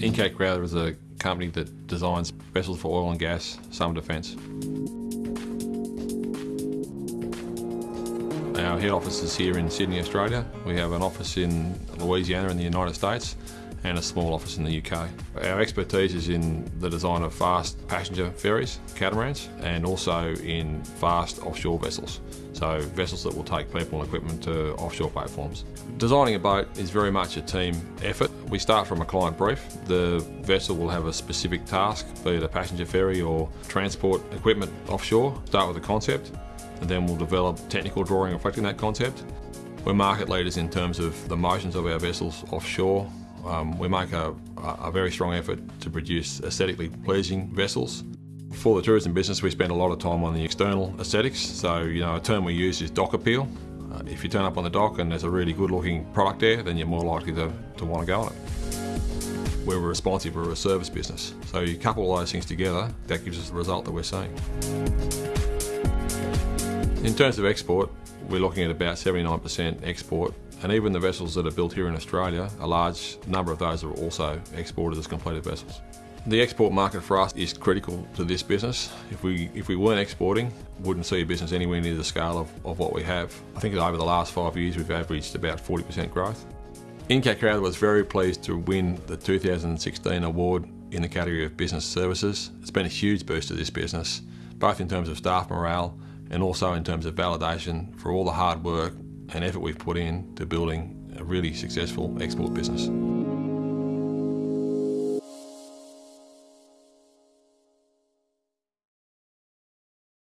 Incat Crowther is a company that designs vessels for oil and gas, summer defence. Our head office is here in Sydney, Australia. We have an office in Louisiana in the United States and a small office in the UK. Our expertise is in the design of fast passenger ferries, catamarans, and also in fast offshore vessels. So vessels that will take people and equipment to offshore platforms. Designing a boat is very much a team effort. We start from a client brief. The vessel will have a specific task, be it a passenger ferry or transport equipment offshore. Start with a concept and then we'll develop technical drawing reflecting that concept. We're market leaders in terms of the motions of our vessels offshore, um, we make a, a, very strong effort to produce aesthetically pleasing vessels. For the tourism business, we spend a lot of time on the external aesthetics. So, you know, a term we use is dock appeal. Uh, if you turn up on the dock and there's a really good looking product there, then you're more likely to, to want to go on it. We're responsive, we're a service business. So you couple all those things together, that gives us the result that we're seeing. In terms of export, we're looking at about 79% export and even the vessels that are built here in Australia, a large number of those are also exported as completed vessels. The export market for us is critical to this business. If we, if we weren't exporting, wouldn't see a business anywhere near the scale of, of what we have. I think over the last five years we've averaged about 40% growth. Incat Crowther was very pleased to win the 2016 award in the category of business services. It's been a huge boost to this business, both in terms of staff morale and also in terms of validation for all the hard work and effort we've put in to building a really successful export business.